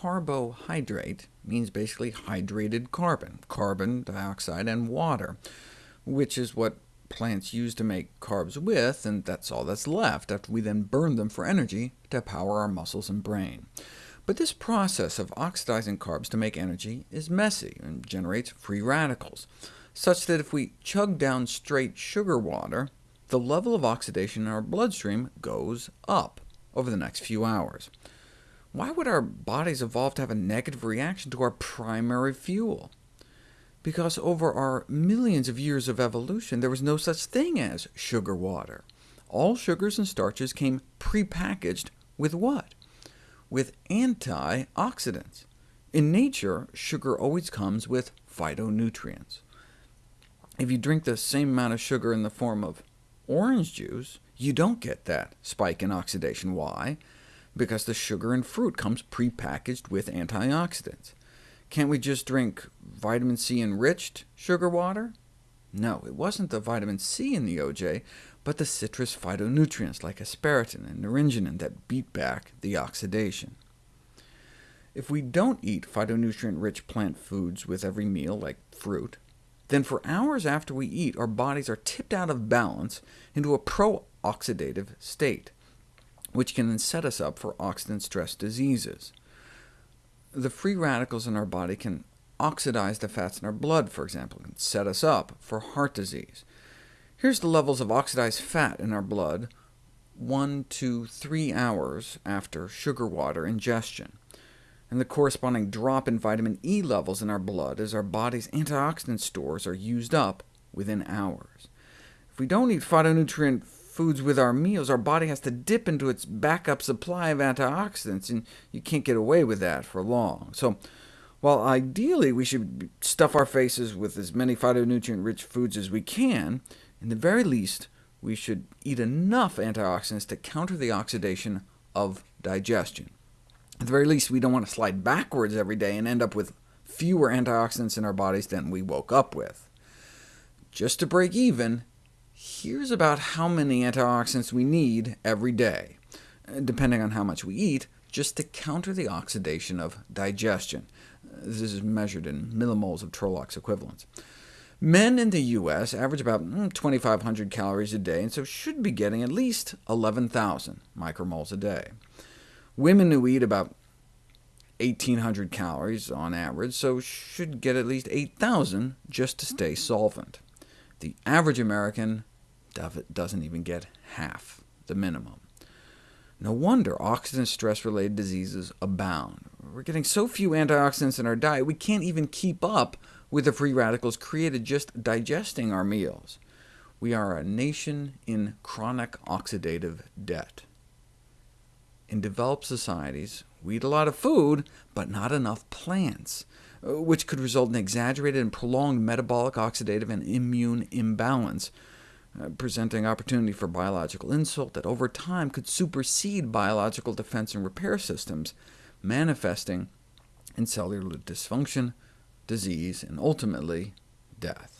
carbohydrate means basically hydrated carbon, carbon dioxide and water, which is what plants use to make carbs with, and that's all that's left after we then burn them for energy to power our muscles and brain. But this process of oxidizing carbs to make energy is messy and generates free radicals, such that if we chug down straight sugar water, the level of oxidation in our bloodstream goes up over the next few hours. Why would our bodies evolve to have a negative reaction to our primary fuel? Because over our millions of years of evolution, there was no such thing as sugar water. All sugars and starches came prepackaged with what? with antioxidants. In nature, sugar always comes with phytonutrients. If you drink the same amount of sugar in the form of orange juice, you don't get that spike in oxidation. Why? Because the sugar in fruit comes prepackaged with antioxidants. Can't we just drink vitamin C enriched sugar water? No, it wasn't the vitamin C in the OJ, but the citrus phytonutrients like hesperetin and naringenin that beat back the oxidation. If we don't eat phytonutrient-rich plant foods with every meal, like fruit, then for hours after we eat, our bodies are tipped out of balance into a pro-oxidative state, which can then set us up for oxidant stress diseases. The free radicals in our body can oxidize the fats in our blood, for example, and set us up for heart disease. Here's the levels of oxidized fat in our blood 1 to 3 hours after sugar water ingestion, and the corresponding drop in vitamin E levels in our blood as our body's antioxidant stores are used up within hours. If we don't eat phytonutrient foods with our meals, our body has to dip into its backup supply of antioxidants, and you can't get away with that for long. So while ideally we should stuff our faces with as many phytonutrient-rich foods as we can, in the very least, we should eat enough antioxidants to counter the oxidation of digestion. At the very least, we don't want to slide backwards every day and end up with fewer antioxidants in our bodies than we woke up with. Just to break even, here's about how many antioxidants we need every day, depending on how much we eat, just to counter the oxidation of digestion. This is measured in millimoles of Trolox equivalents. Men in the U.S. average about mm, 2,500 calories a day, and so should be getting at least 11,000 micromoles a day. Women who eat about 1,800 calories on average, so should get at least 8,000 just to stay solvent. The average American doesn't even get half the minimum. No wonder oxidant stress-related diseases abound. We're getting so few antioxidants in our diet, we can't even keep up with the free radicals created just digesting our meals. We are a nation in chronic oxidative debt. In developed societies, we eat a lot of food, but not enough plants, which could result in exaggerated and prolonged metabolic, oxidative, and immune imbalance, uh, presenting opportunity for biological insult that over time could supersede biological defense and repair systems, manifesting in cellular dysfunction, disease, and ultimately death.